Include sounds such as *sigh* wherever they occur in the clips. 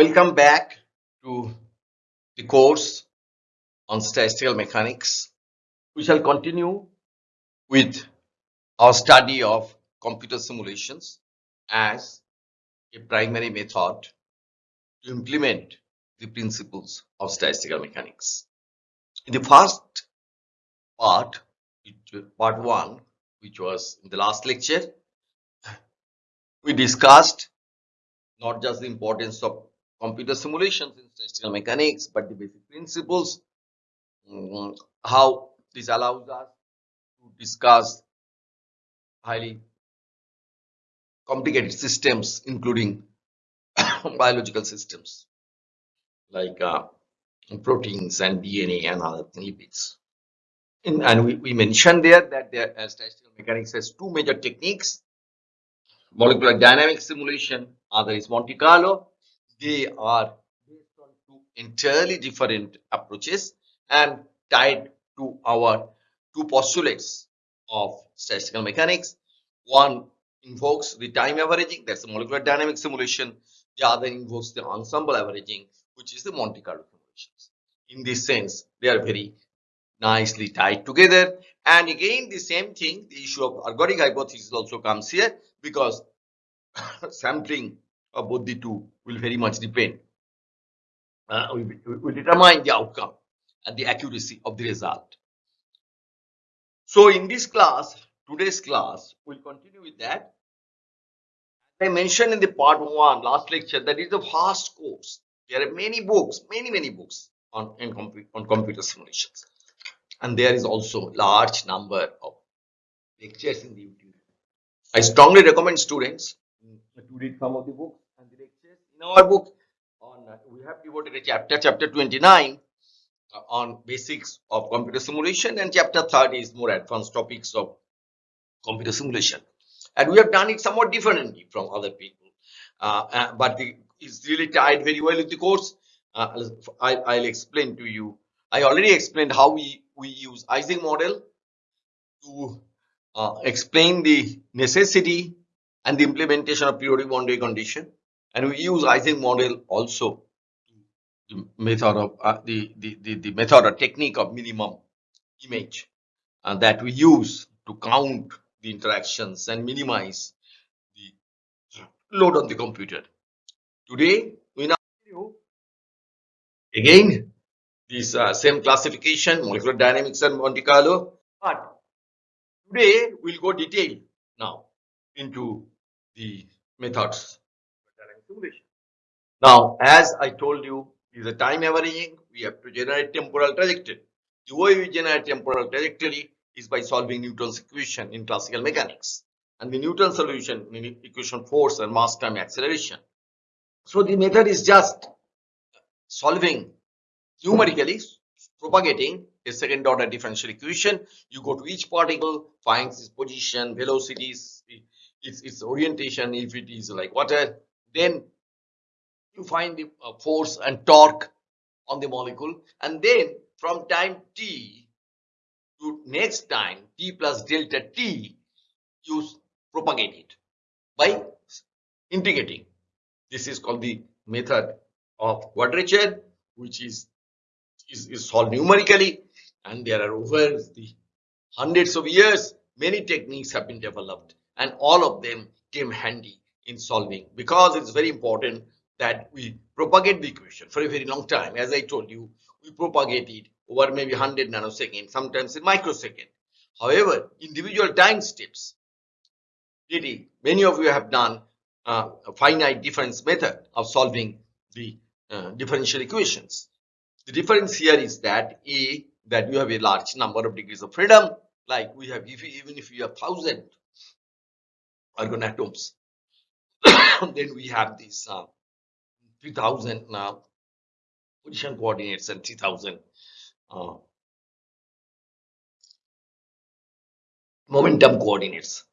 Welcome back to the course on statistical mechanics. We shall continue with our study of computer simulations as a primary method to implement the principles of statistical mechanics. In the first part, part one, which was in the last lecture, we discussed not just the importance of computer simulations in statistical mechanics, but the basic principles, um, how this allows us to discuss highly complicated systems, including *coughs* biological systems like uh, proteins and DNA and other lipids. In, and we, we mentioned there that there, uh, statistical mechanics has two major techniques molecular dynamics simulation, other is Monte Carlo. They are based on two entirely different approaches and tied to our two postulates of statistical mechanics. One invokes the time averaging, that's the molecular dynamic simulation. The other invokes the ensemble averaging, which is the Monte Carlo simulations. In this sense, they are very nicely tied together. And again, the same thing, the issue of ergodic hypothesis also comes here because *coughs* sampling of both the two will very much depend. Uh, we determine the outcome and the accuracy of the result. So in this class, today's class, we'll continue with that. I mentioned in the part one, last lecture, that is a vast course. There are many books, many, many books on, on computer simulations. And there is also large number of lectures in the YouTube. I strongly recommend students to read some of the books and the lectures. In our book, on uh, we have devoted a chapter, chapter 29, uh, on basics of computer simulation, and chapter 30 is more advanced topics of computer simulation. And we have done it somewhat differently from other people, uh, uh but the, it's really tied very well with the course. Uh, I, I'll explain to you. I already explained how we we use Ising model to uh, explain the necessity and the implementation of periodic boundary condition. And we use Ising model also the method of uh, the, the, the, the method or technique of minimum image uh, that we use to count the interactions and minimize the load on the computer. Today, we now again this uh, same classification, molecular dynamics and Monte Carlo, but today we'll go detail now into the methods. Now, as I told you, is a time averaging, we have to generate temporal trajectory. The way we generate temporal trajectory is by solving Newton's equation in classical mechanics. And the Newton solution in equation force and mass time acceleration. So the method is just solving numerically, propagating a second order differential equation. You go to each particle, finds its position, velocities, its, its orientation, if it is like water, then you find the uh, force and torque on the molecule. And then from time t to next time, t plus delta t, you propagate it by integrating. This is called the method of quadrature, which is, is, is solved numerically. And there are over the hundreds of years, many techniques have been developed and all of them came handy in solving because it's very important that we propagate the equation for a very long time. As I told you, we propagate it over maybe 100 nanoseconds, sometimes in microsecond. However, individual time steps, really, many of you have done uh, a finite difference method of solving the uh, differential equations. The difference here is that A, that you have a large number of degrees of freedom, like we have, if even if you have thousand argon atoms, *coughs* then we have these uh, 3000 now position coordinates and 3000 uh, momentum coordinates.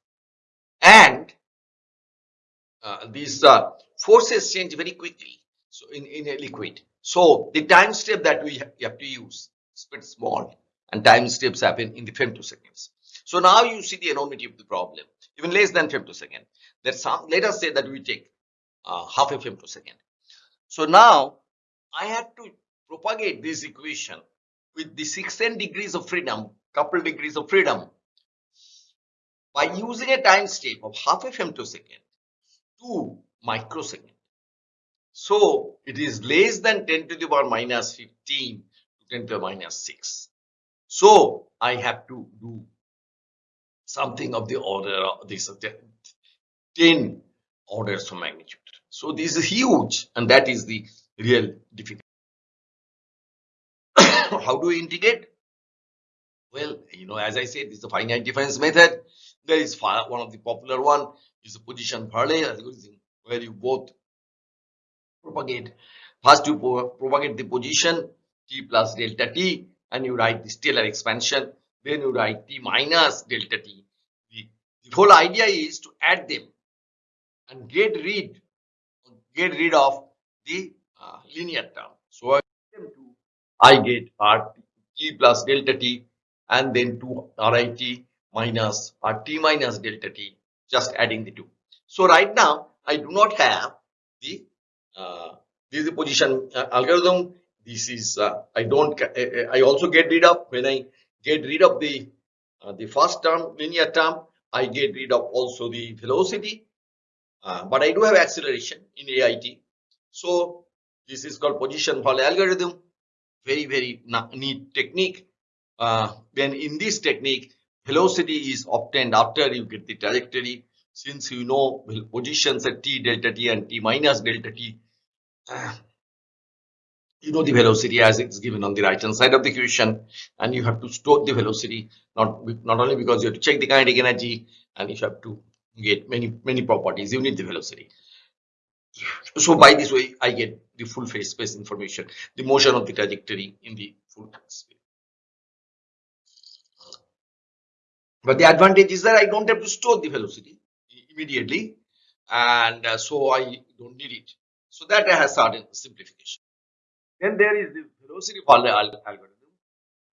And uh, these uh, forces change very quickly so in, in a liquid. So the time step that we have to use is pretty small and time steps happen in the femtoseconds. So now you see the enormity of the problem even less than femtosecond that some let us say that we take uh, half a femtosecond So now I have to propagate this equation with the 16 degrees of freedom, couple degrees of freedom by using a time step of half a femtosecond to microsecond. So it is less than 10 to the power minus 15 to 10 to the minus 6. So I have to do something of the order of this 10 orders of magnitude. So this is huge and that is the real difficulty. *coughs* How do we integrate? Well, you know, as I said, this is a finite difference method. There is one of the popular one is the position Verlet algorithm where you both propagate. First, you propagate the position t plus delta t, and you write the Taylor expansion. Then you write t minus delta t. The, whole idea is to add them and get rid get rid of the uh, linear term. So I get r t plus delta t and then 2 rit minus rt minus delta t just adding the two. So right now I do not have the uh, this is the position uh, algorithm. This is uh, I don't I also get rid of when I get rid of the uh, the first term linear term I get rid of also the velocity uh, but I do have acceleration in AIT. So this is called position Verlet algorithm. Very very neat technique. Uh, then in this technique velocity is obtained after you get the trajectory since you know positions at t delta t and t minus delta t uh, you know the velocity as it's given on the right hand side of the equation and you have to store the velocity not not only because you have to check the kinetic energy and you have to get many many properties. You need the velocity. So by this way i get the full phase space information the motion of the trajectory in the full space but the advantage is that i don't have to store the velocity immediately and uh, so i don't need it. So that has certain simplification. Then there is the velocity algorithm.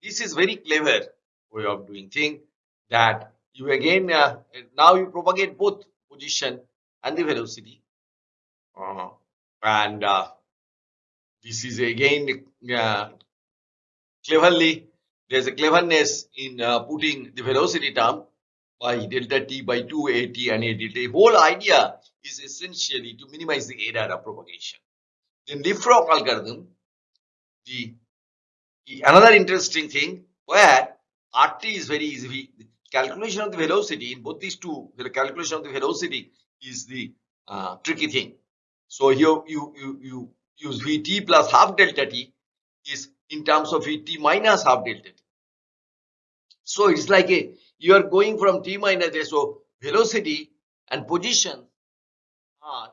This is very clever way of doing thing that you again uh, now you propagate both position and the velocity uh, and uh, this is again uh, cleverly there's a cleverness in uh, putting the velocity term by delta t by 2 at and a delta. The whole idea is essentially to minimize the error of propagation. In leapfrog algorithm, the, the another interesting thing where RT is very easy. The calculation of the velocity in both these two, the calculation of the velocity is the uh, tricky thing. So here you, you, you use Vt plus half delta t is in terms of Vt minus half delta t. So it's like a you are going from t minus a so velocity and position are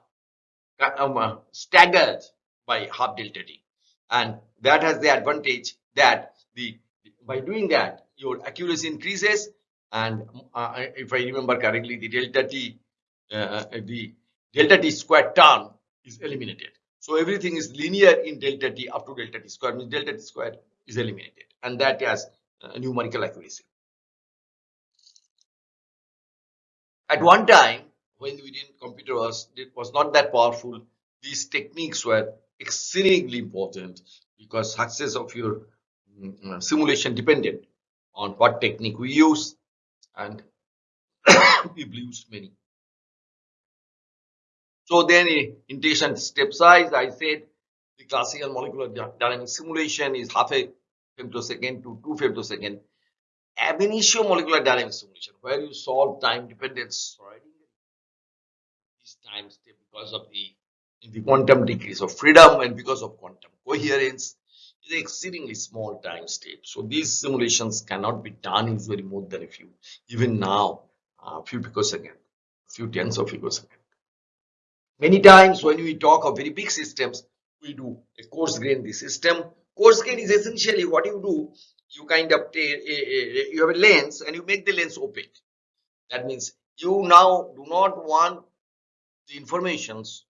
uh, staggered by half delta t and that has the advantage that the by doing that your accuracy increases. And uh, if I remember correctly the delta t uh, the delta t square term is eliminated. So everything is linear in delta t up to delta t square means delta t square is eliminated. And that has uh, numerical accuracy. At one time when we didn't computer was it was not that powerful. These techniques were exceedingly important because success of your um, simulation depended on what technique we use and *coughs* people used many. So then integration step size i said the classical molecular dynamic simulation is half a femtosecond to two femtosecond. Ab initio molecular dynamic simulation where you solve time dependence right? This time step because of the the quantum degrees of freedom and because of quantum coherence is exceedingly small time step. So these simulations cannot be done in very more than a few, even now, a few picosecond, a few tens of picosecond. Many times when we talk of very big systems, we do a coarse grain the system. Coarse grain is essentially what you do. You kind of you have a lens and you make the lens opaque. That means you now do not want the informations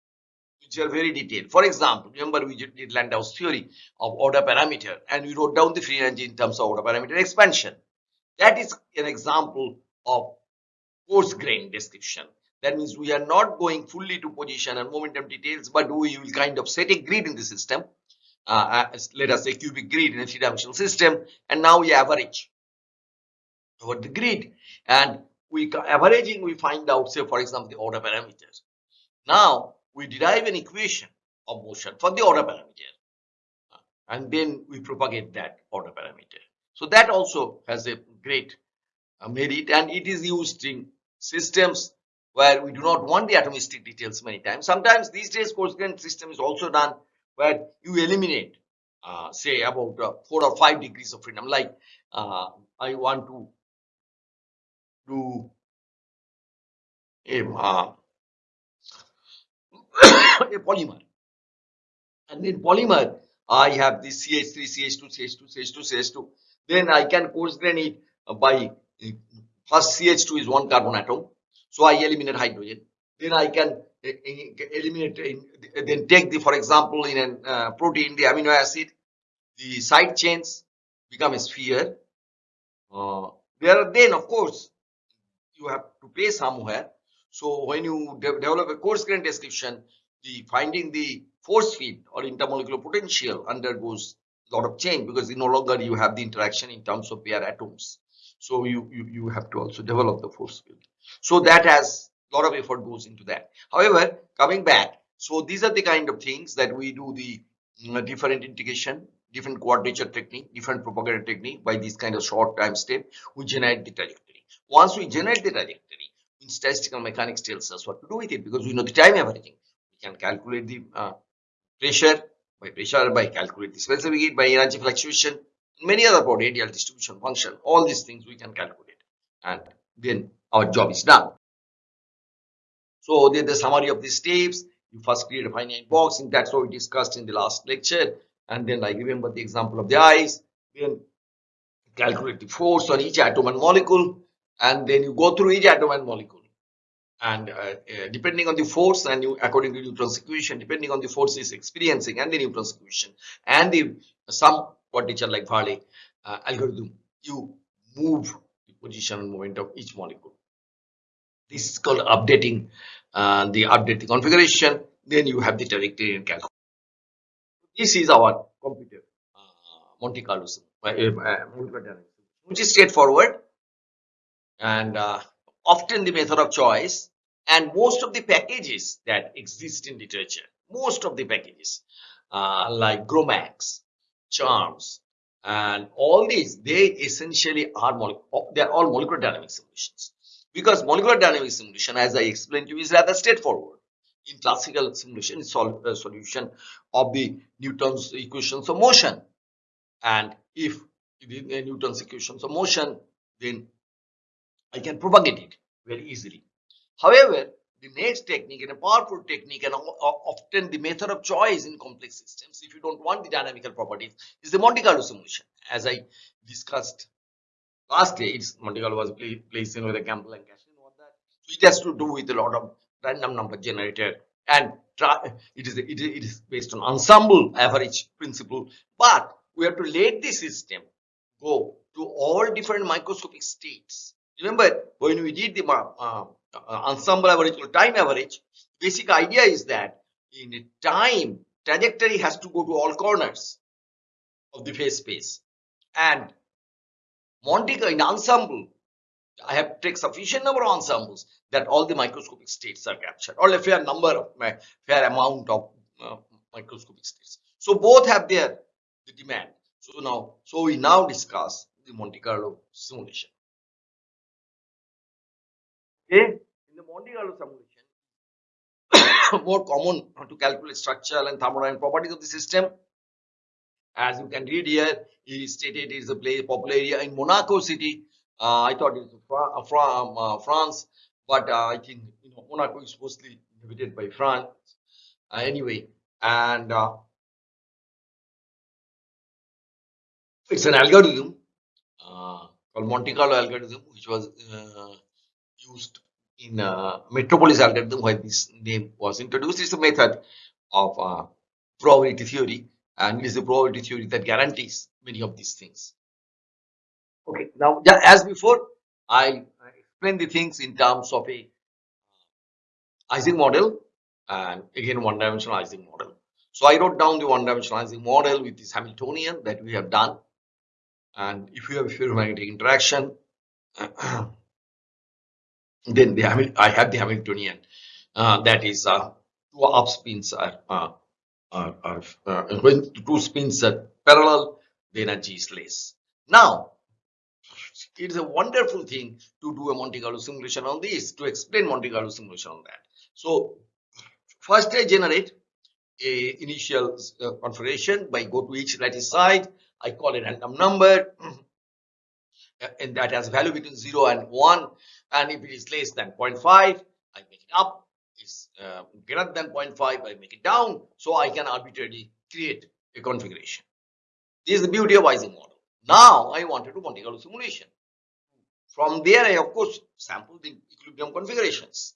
which are very detailed. For example, remember we did Landau's theory of order parameter and we wrote down the free energy in terms of order parameter expansion. That is an example of coarse grain description. That means we are not going fully to position and momentum details, but we will kind of set a grid in the system. Uh, as, let us say cubic grid in a three-dimensional system, and now we average over the grid, and we averaging we find out, say for example, the order parameters. Now we derive an equation of motion for the order parameter, and then we propagate that order parameter. So that also has a great uh, merit, and it is used in systems where we do not want the atomistic details many times. Sometimes these days coarse grain system is also done where you eliminate uh, say about uh, four or five degrees of freedom like uh, I want to do a, uh, a polymer. And in polymer I have this CH3, CH2, CH2, CH2, CH2 then I can coarse grain it uh, by uh, first CH2 is one carbon atom. So I eliminate hydrogen. Then I can e- eliminate then take the for example in a uh, protein the amino acid the side chains become a sphere. Uh, there then of course you have to pay somewhere. So when you de- develop a coarse grain description the finding the force field or intermolecular potential undergoes a lot of change because no longer you have the interaction in terms of pair atoms. So you you, you have to also develop the force field. So that has a lot of effort goes into that. However coming back so these are the kind of things that we do the mm, different integration different quadrature technique different propagator technique by this kind of short time step we generate the trajectory. Once we generate the trajectory statistical mechanics tells us what to do with it because we know the time averaging can calculate the uh, pressure by pressure by calculate the specific heat by energy fluctuation many other radial distribution function all these things we can calculate. And then our job is done. So then the summary of these steps. You first create a finite box and that's what we discussed in the last lecture. And then i remember the example of the eyes then calculate the force on each atom and molecule and then you go through each atom and molecule and uh, uh, depending on the force and you according to Newton's equation depending on the force is experiencing and the Newton's equation and the some quadrature like Verlet uh, algorithm you move the position and moment of each molecule. This is called updating uh, the update the configuration. Then you have the trajectory and calculation. This is our computer uh, Monte Carlo uh, molecular dynamics, which is straightforward and often the method of choice and most of the packages that exist in literature most of the packages uh, like GROMACS CHARMM and all these they essentially are mole- they are all molecular dynamic simulations because molecular dynamic simulation as i explained to you is rather straightforward. In classical simulation it's sol- a solution of the newton's equations of motion. And if the newton's equations of motion then I can propagate it very easily. However, the next technique and a powerful technique and often the method of choice in complex systems, if you don't want the dynamical properties, is the Monte Carlo simulation. As I discussed last day, it's Monte Carlo was pla- placed in with a Campbell and Cashin it has to do with a lot of random number generator and it is it is, based on ensemble average principle. But we have to let the system go to all different microscopic states. Remember, when we did the uh, uh, ensemble average or time average, basic idea is that in time, trajectory has to go to all corners of the phase space. And Monte Carlo in ensemble, I have take sufficient number of ensembles that all the microscopic states are captured, or a fair number of fair amount of uh, microscopic states. So both have their the demand. So now, so we now discuss the Monte Carlo simulation. Okay, in the Monte Carlo simulation, more common to calculate structural and thermodynamic properties of the system. As you can read here, he stated is a place, popular area in Monaco city. Uh, I thought it was from uh, France, but uh, I think you know Monaco is mostly inhabited by France. Uh, anyway, and uh, it's an algorithm uh, called Monte Carlo algorithm, which was uh, used in uh, Metropolis algorithm, where this name was introduced. It's a method of uh, probability theory, and it is the probability theory that guarantees many of these things. Okay, now as before, I, explain the things in terms of a Ising model and again one dimensional Ising model. So I wrote down the one dimensional Ising model with this Hamiltonian that we have done. And if you have a ferromagnetic interaction, *clears throat* then the I have the Hamiltonian uh, that is uh, two up spins are, uh, are, are uh, when two spins are parallel, the energy is less. Now, it is a wonderful thing to do a Monte Carlo simulation on this, to explain Monte Carlo simulation on that. So, first I generate a initial uh, configuration by go to each lattice side. I call a random number *clears throat* and that has value between 0 and 1 and if it is less than 0.5 I make it up. Is uh, greater than 0.5 I make it down. So I can arbitrarily create a configuration. This is the beauty of Ising model. Now I wanted to Monte Carlo simulation. From there I of course sample the equilibrium configurations.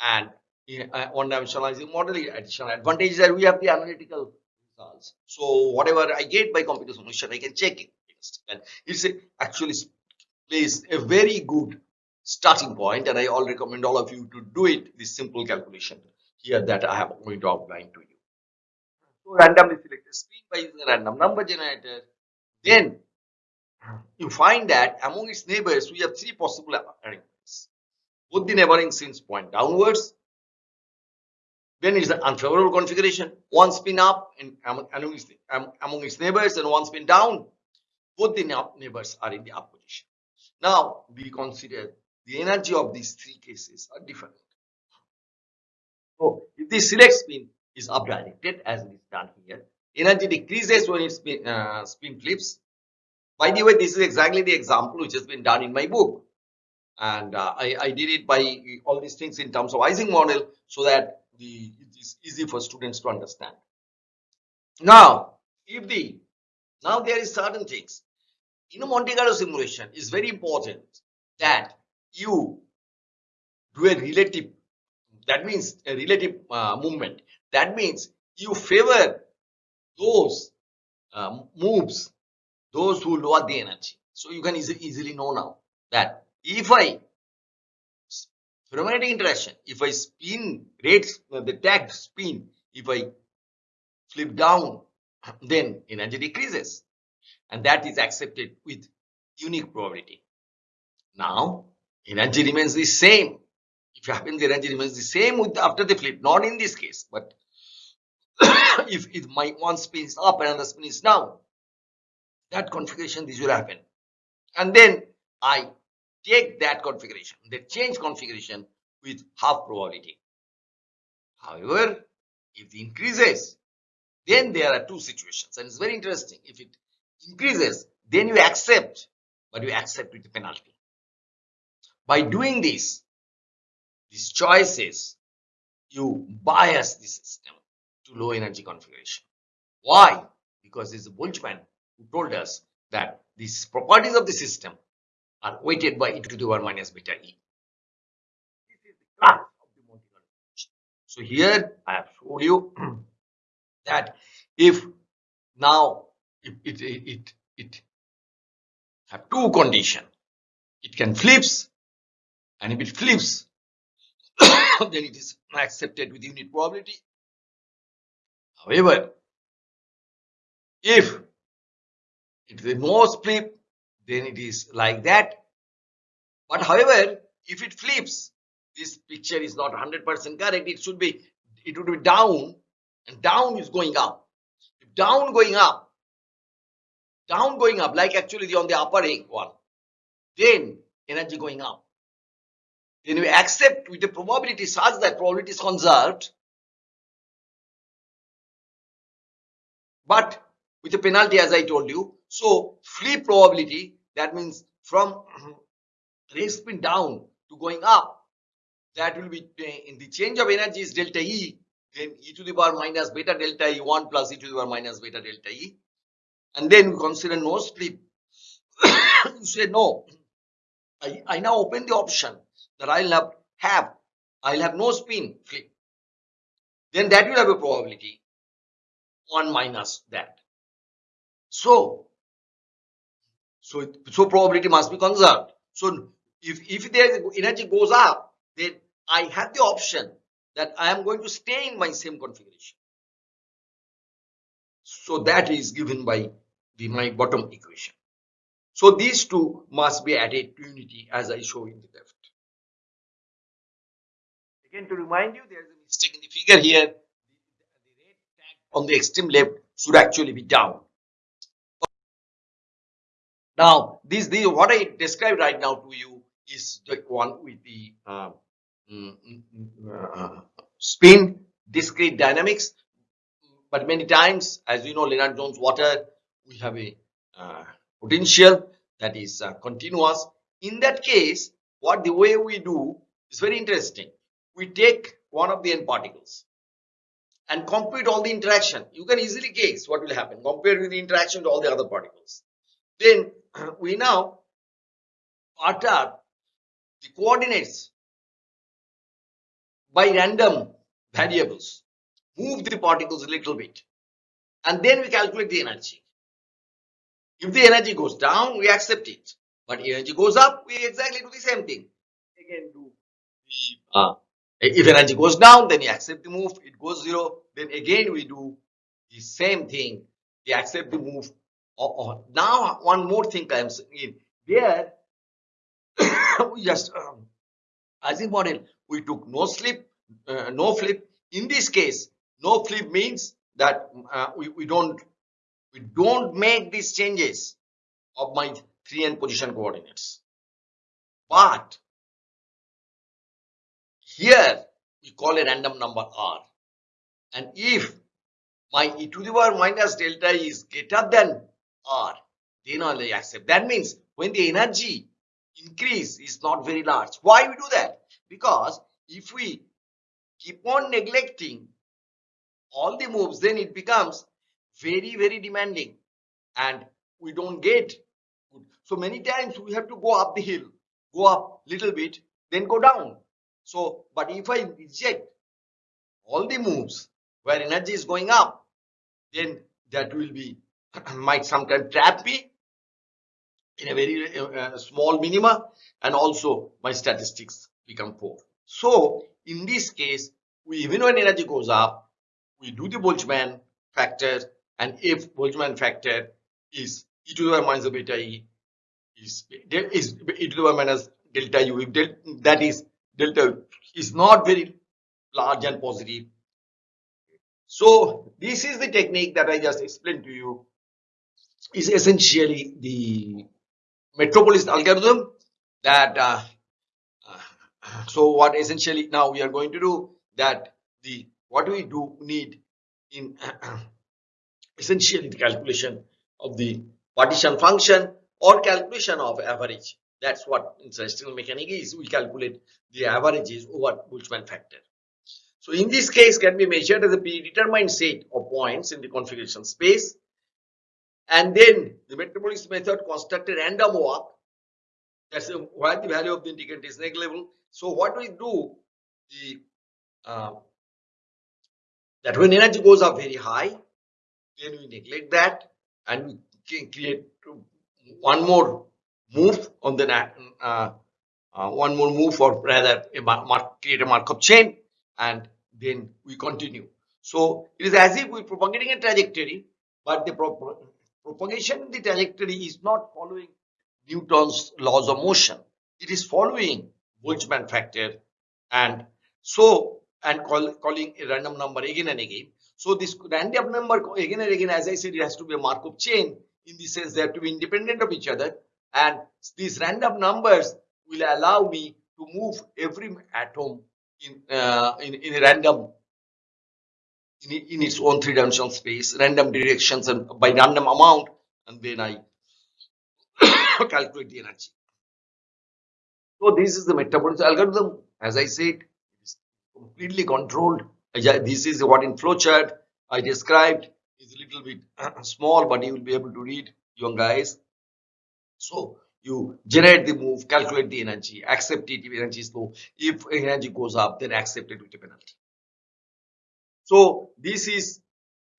And in uh, one dimensional Ising model the additional advantage is that we have the analytical results. So whatever I get by computer simulation I can check it. And it's actually plays a very good starting point and I all recommend all of you to do it this simple calculation here that I am going to outline to you. So randomly select a spin by using a random number generator then you find that among its neighbors we have three possible arrangements. Both the neighboring spins point downwards then it's an unfavorable configuration one spin up and among, among its neighbors and one spin down both the neighbors are in the up position. Now we consider the energy of these three cases are different. So if the select spin is up directed as it is done here, energy decreases when it spin, uh, spin flips. By the way, this is exactly the example which has been done in my book. And uh, I, I, did it by all these things in terms of Ising model so that the, it is easy for students to understand. Now, if the now there is certain things in a Monte Carlo simulation is very important that you do a relative that means a relative uh, movement. That means you favor those uh, moves those who lower the energy. So you can easy, easily know now that if i ferromagnetic interaction if i spin rate uh, the tagged spin if i flip down then energy decreases and that is accepted with unique probability now energy remains the same. If happens the energy remains the same with after the flip, not in this case, but *coughs* if, if my one spin is up and another spin is down, that configuration this will happen. And then I take that configuration, the change configuration with half probability. However, if it increases, then there are two situations and it's very interesting. If it increases, then you accept, but you accept with the penalty. By doing this, these choices, you bias the system to low energy configuration. Why? Because it's Boltzmann who told us that these properties of the system are weighted by e to the power minus beta e. This is the class of the So here I have showed you *clears throat* that if now it, it, it, it have two condition, it can flips and if it flips *coughs* then it is accepted with unit probability. However if it is a no flip then it is like that. But however if it flips this picture is not 100% correct. It should be it would be down and down is going up. If down going up down going up like actually the on the upper one. Then energy going up. Then we accept with a probability such that probability is conserved. But with a penalty as I told you. So flip probability that means from *clears throat* raise spin down to going up that will be eh, in the change of energy is delta E then e to the power minus beta delta E 1 plus e to the power minus beta delta E and then we consider no slip. *coughs* you say no I, I now open the option that I'll have, have I'll have no spin flip then that will have a probability 1 minus that so so so probability must be conserved so if if there energy goes up then I have the option that I am going to stay in my same configuration. So that is given by the my bottom equation. So these two must be added to unity as I show in the left. Again to remind you there is a mistake in the figure here. The red tag on the extreme left should actually be down. Now this, this what I described right now to you is the one with the uh, mm, mm, mm, uh, spin discrete dynamics but many times as you know Lennard Jones water we have a uh, potential that is uh, continuous. In that case what the way we do is very interesting. We take one of the n particles and compute all the interaction. You can easily guess what will happen. Compared with the interaction to all the other particles. Then *clears throat* we now alter the coordinates by random variables. Move the particles a little bit. And then we calculate the energy if the energy goes down we accept it. But energy goes up we exactly do the same thing. Again do. The uh, if energy goes down then you accept the move. It goes zero then again we do the same thing. We accept the move. Or, or now one more thing comes in there *coughs* we just um, as a model we took no slip uh, no flip. In this case no flip means that uh, we, we don't we don't make these changes of my 3n position coordinates. But here we call a random number r. And if my e to the power minus delta is greater than r then only accept. That means when the energy increase is not very large. Why we do that? Because if we keep on neglecting all the moves then it becomes very very demanding. And we don't get good. so many times we have to go up the hill go up little bit then go down. So but if i reject all the moves where energy is going up then that will be *clears throat* might sometimes trap me in a very uh, uh, small minima and also my statistics become poor. So in this case we even when energy goes up we do the Boltzmann factor and if Boltzmann factor is e to the power minus beta e is, is e to the power minus delta u if del, that is delta is not very large and positive. So this is the technique that I just explained to you. Is essentially the metropolis algorithm that uh, uh, so what essentially now we are going to do that the what we do need in essentially the calculation of the partition function or calculation of average. That's what in statistical mechanics is. We calculate the averages over Boltzmann factor. So in this case can be measured as a predetermined set of points in the configuration space and then the metropolis method construct a random walk that's where the value of the integrand is negligible. So what we do the uh, that when energy goes up very high then we neglect that and create one more move on the uh, uh, one more move or rather a mark, create a chain and then we continue so it is as if we're propagating a trajectory but the propagation in the trajectory is not following Newton's laws of motion. It is following Boltzmann factor and so and call, calling a random number again and again. So this random number again and again, as I said, it has to be a Markov chain in the sense they have to be independent of each other. And these random numbers will allow me to move every atom in uh, in, in a random in, in its own three-dimensional space, random directions and by random amount, and then I *coughs* calculate the energy. So this is the Metropolis algorithm. As I said, it is completely controlled. This is what in flowchart I described. is a little bit *clears throat* small, but you will be able to read, young guys. So you generate the move, calculate the energy, accept it if energy is low. If energy goes up, then accept it with a penalty. So this is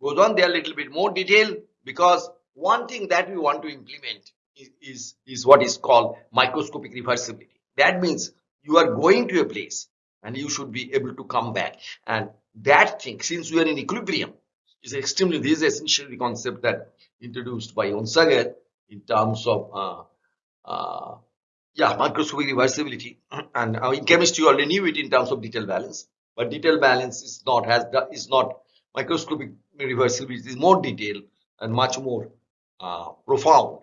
goes on there a little bit more detail because one thing that we want to implement is, is, is what is called microscopic reversibility. That means you are going to a place and you should be able to come back. And that thing, since we are in equilibrium, is extremely, this is essentially the concept that introduced by Onsager in terms of, uh, uh, yeah, microscopic reversibility. *clears throat* And uh, in chemistry, you already knew it in terms of detail balance, but detail balance is not, has, is not microscopic reversibility, is more detailed and much more uh, profound.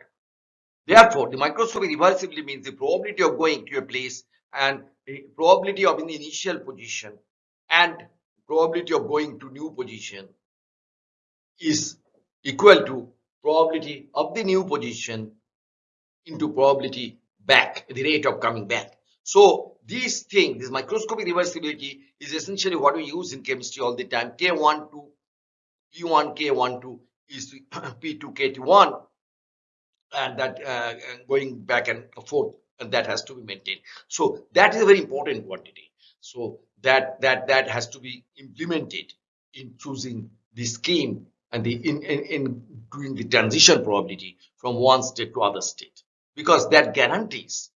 Therefore, the microscopic reversibility means the probability of going to a place and the probability of in the initial position and probability of going to new position is equal to probability of the new position into probability back, the rate of coming back. So this thing, this microscopic reversibility is essentially what we use in chemistry all the time. K1 to P1, K1 to is *coughs* P2, K1 and that uh, going back and forth and that has to be maintained. So that is a very important quantity. So that that that has to be implemented in choosing the scheme and the in, in, in doing the transition probability from one state to other state. Because that guarantees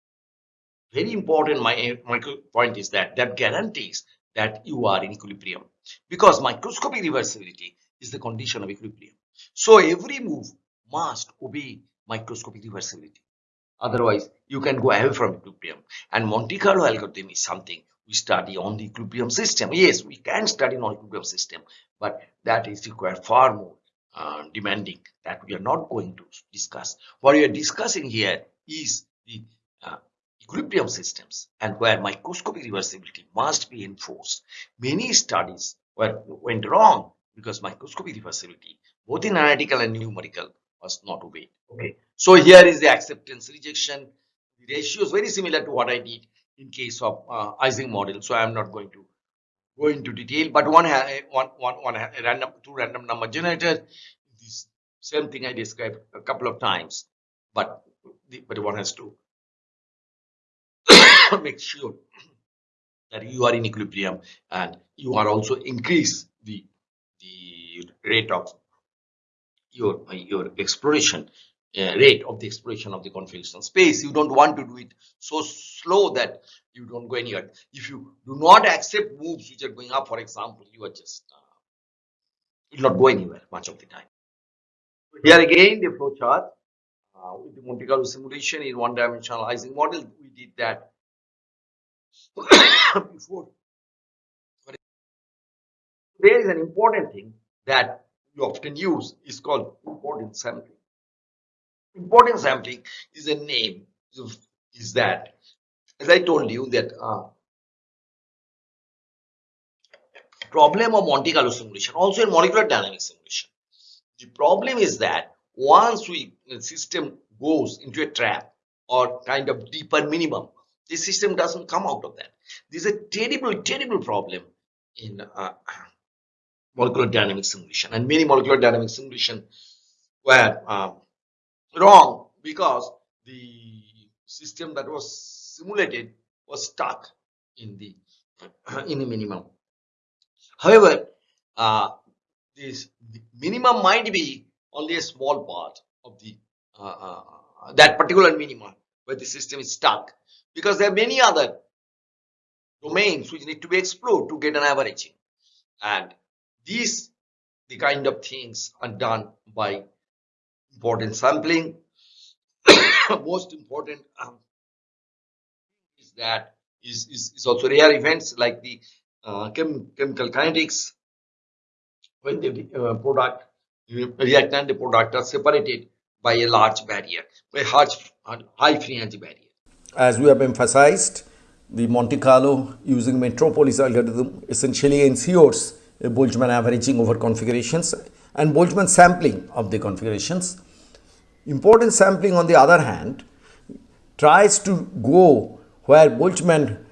very important my, my point is that that guarantees that you are in equilibrium. Because microscopic reversibility is the condition of equilibrium. So every move must obey microscopic reversibility. Otherwise you can go away from equilibrium. And monte carlo algorithm is something we study on the equilibrium system yes we can study on equilibrium system but that is require far more uh, demanding that we are not going to discuss. What we are discussing here is the uh, equilibrium systems and where microscopic reversibility must be enforced. Many studies were, went wrong because microscopic reversibility, both in analytical and numerical, was not obeyed. Okay, so here is the acceptance rejection. The ratio is very similar to what I did in case of uh, Ising model, so I am not going to go into detail, but one one one one random two random number generator. This same thing I described a couple of times, but the, but one has to *coughs* make sure that you are in equilibrium and you are also increase the the rate of your your exploration rate of the exploration of the configuration space. You don't want to do it so slow that you don't go anywhere. If you do not accept moves which are going up, for example, you are just uh, will not go anywhere much of the time. Here again, the flow chart uh, with the Monte Carlo simulation in one-dimensional Ising model. We did that *coughs* before. There is an important thing that you often use is called importance sampling. Importance sampling is a name is that as I told you that uh, problem of Monte Carlo simulation also in molecular dynamics simulation. The problem is that once we system goes into a trap or kind of deeper minimum the system doesn't come out of that. This is a terrible terrible problem in uh, molecular dynamics simulation and many molecular dynamics simulation where um, wrong because the system that was simulated was stuck in the *clears throat* in the minimum. However, uh, this minimum might be only a small part of the uh, uh, that particular minimum where the system is stuck because there are many other domains which need to be explored to get an averaging and these the kind of things are done by important sampling. *coughs* Most important um, is that is, is, is also rare events like the uh, chem, chemical kinetics when the uh, product reactant the product are separated by a large barrier, by a large, high free energy barrier. As we have emphasized, the Monte Carlo using Metropolis algorithm essentially ensures a Boltzmann averaging over configurations and Boltzmann sampling of the configurations. Important sampling on the other hand tries to go where Boltzmann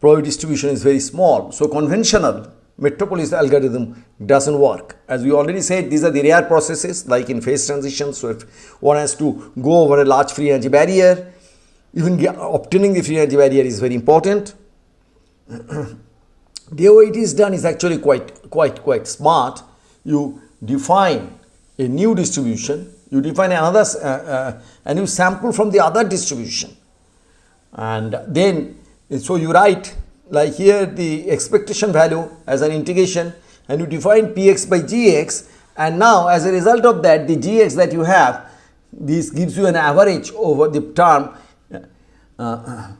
probability distribution is very small. So conventional Metropolis algorithm doesn't work. As we already said, these are the rare processes like in phase transition. So if one has to go over a large free energy barrier, even obtaining the free energy barrier is very important. *clears throat* the way it is done is actually quite, quite, quite smart. You define a new distribution, you define another, uh, uh, and you sample from the other distribution. And then, so you write like here the expectation value as an integration and you define px by gx and now as a result of that the gx that you have this gives you an average over the term uh,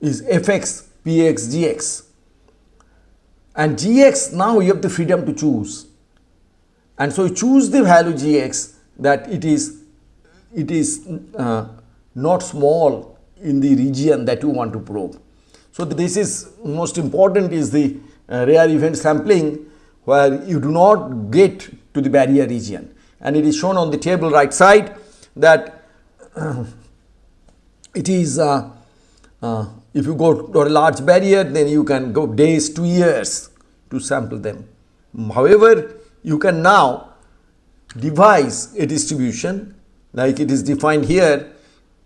is fx px gx and gx now you have the freedom to choose and so you choose the value gx that it is it is uh, not small in the region that you want to probe. So this is most important is the uh, rare event sampling where you do not get to the barrier region and it is shown on the table right side that uh, it is uh, uh, if you go to a large barrier then you can go days to years to sample them. However, you can now devise a distribution like it is defined here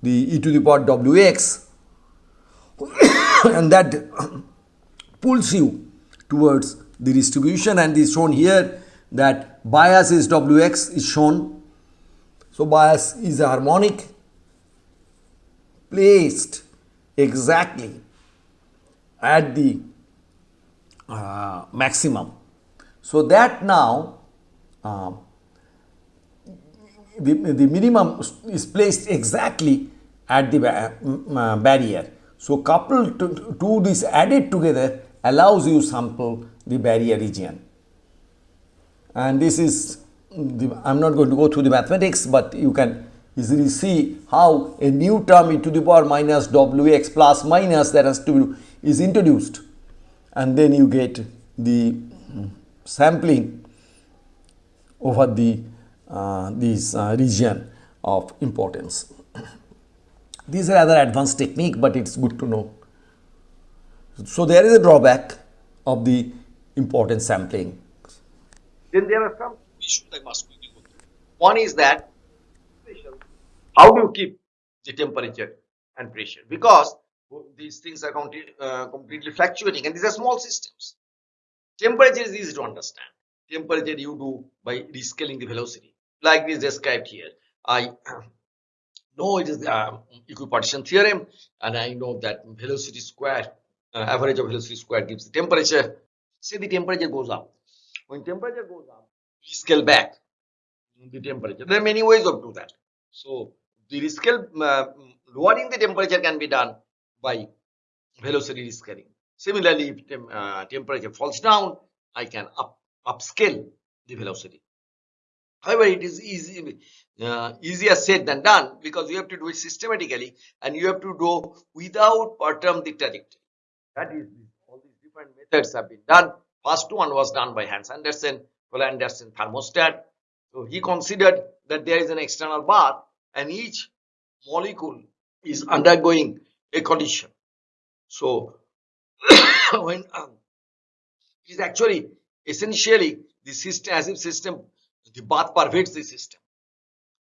the e to the power wx *coughs* and that *coughs* pulls you towards the distribution and is shown here that bias is wx is shown. So, bias is a harmonic placed exactly at the uh, maximum. So, that now uh, the, the minimum is placed exactly at the ba uh, barrier. So, coupled to, to this added together allows you sample the barrier region. And this is, the, I am not going to go through the mathematics, but you can easily see how a new term e to the power minus wx plus minus that has to be is introduced and then you get the sampling over the uh, this uh, region of importance. *coughs* These are rather advanced technique, but it's good to know. So there is a drawback of the importance sampling. Then there are some issues I must quickly go through. One is that how do you keep the temperature and pressure? Because these things are uh, completely fluctuating and these are small systems. Temperature is easy to understand. Temperature you do by rescaling the velocity like this described here. I *clears throat* know it is the uh, equipartition theorem and I know that velocity square, uh, average of velocity square gives the temperature. Say the temperature goes up. When temperature goes up, we scale back the temperature. There are many ways of do that. So the rescale, uh, lowering the temperature can be done by velocity rescaling. Similarly, if tem uh, temperature falls down, I can up upscale the velocity. However, it is easy, uh, easier said than done because you have to do it systematically and you have to do without perturb the trajectory. That is, all these different methods have been done. First one was done by Hans Anderson Andersen, Andersen thermostat. So he considered that there is an external bath and each molecule is undergoing a condition. So *coughs* when um, it is actually essentially the system as if system the bath pervades the system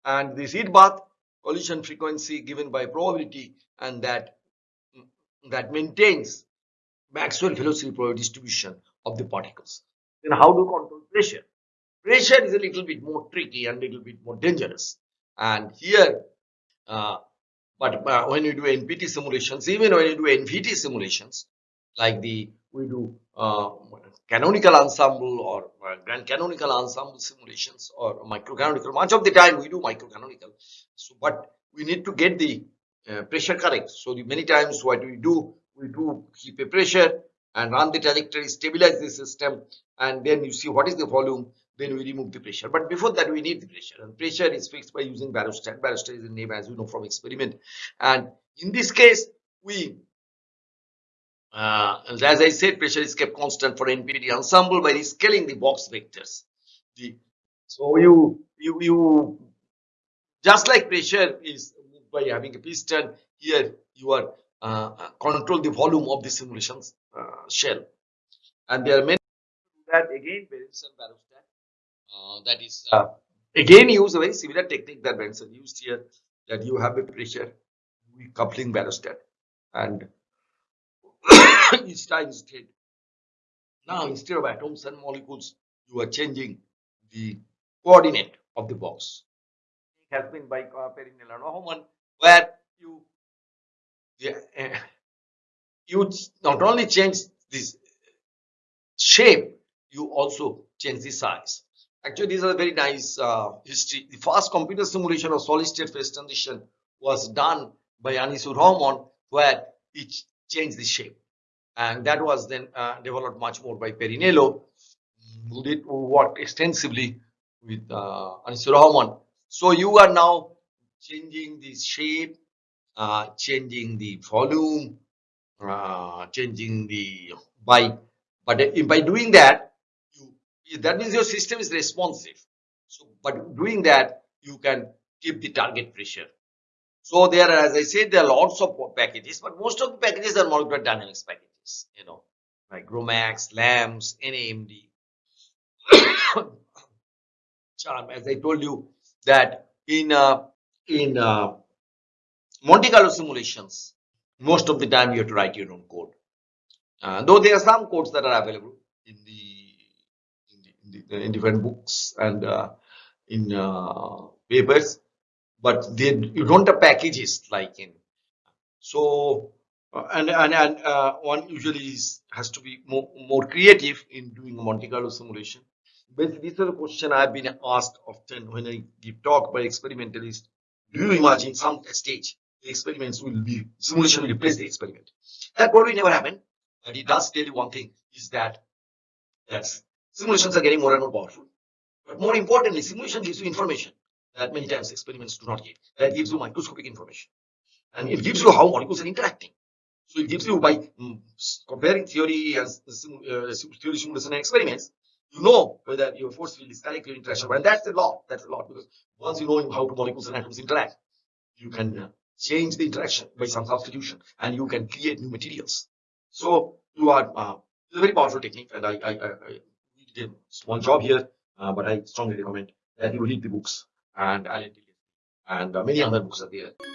and this heat bath collision frequency given by probability and that that maintains Maxwell velocity probability distribution of the particles. Then how to control pressure? Pressure is a little bit more tricky and a little bit more dangerous. And here, uh, but uh, when you do NPT simulations, even when you do NVT simulations, like the we do uh, canonical ensemble or uh, grand canonical ensemble simulations or microcanonical. Much of the time we do microcanonical. So, but we need to get the uh, pressure correct. So, the many times what we do, we do keep a pressure and run the trajectory, stabilize the system, and then you see what is the volume. Then we remove the pressure. But before that, we need the pressure, and pressure is fixed by using barostat. Barostat is the name, as you know from experiment. And in this case, we uh, as I said, pressure is kept constant for NPT ensemble by scaling the box vectors. The, so you, you, you, just like pressure is by having a piston, here you are uh, control the volume of the simulations uh, shell. And there are many that again Berendsen barostat. Uh, that is uh, again use a very similar technique that Berendsen used here. That you have a pressure coupling barostat and *coughs* Einstein state. Now, instead of atoms and molecules, you are changing the coordinate of the box. It has been by uh, Parrinello and Rahman, where you, yeah, uh, *laughs* you not only change this shape, you also change the size. Actually, these are very nice uh, history. The first computer simulation of solid state phase transition was done by Aneesur Rahman, where it changed the shape. And that was then uh, developed much more by Parrinello, who did who worked extensively with uh, Aneesur Rahman. So you are now changing the shape, uh, changing the volume, uh, changing the by but uh, by doing that that means your system is responsive. So but doing that you can keep the target pressure. So there as i said there are lots of packages but most of the packages are molecular dynamics packages you know like GROMACS LAMMPS NAMD *coughs* CHARMM as i told you that in uh, in uh, monte carlo simulations most of the time you have to write your own code. Uh, though there are some codes that are available in the in, different books and uh, in uh, papers, but they you don't have packages like in so uh, and and, and uh, one usually is, has to be more, more creative in doing a Monte Carlo simulation. These are the question I've been asked often when I give talk by experimentalists. Do you imagine some stage the experiments will be simulation will replace the experiment. That probably never happened, but it does tell you one thing is that that simulations are getting more and more powerful. But more importantly, simulation gives you information that many times experiments do not give. That gives you microscopic information. And it gives you how molecules are interacting. So it gives you by mm, comparing theory and uh, theory simulation and experiments, you know whether your force field is correct, interaction. And that's a lot. That's a lot because once you know how molecules and atoms interact, you can uh, change the interaction by some substitution and you can create new materials. So you are, uh, a very powerful technique and I, I, I did small job here, uh, but I strongly recommend that you read the books and Allen and uh, many other books are there.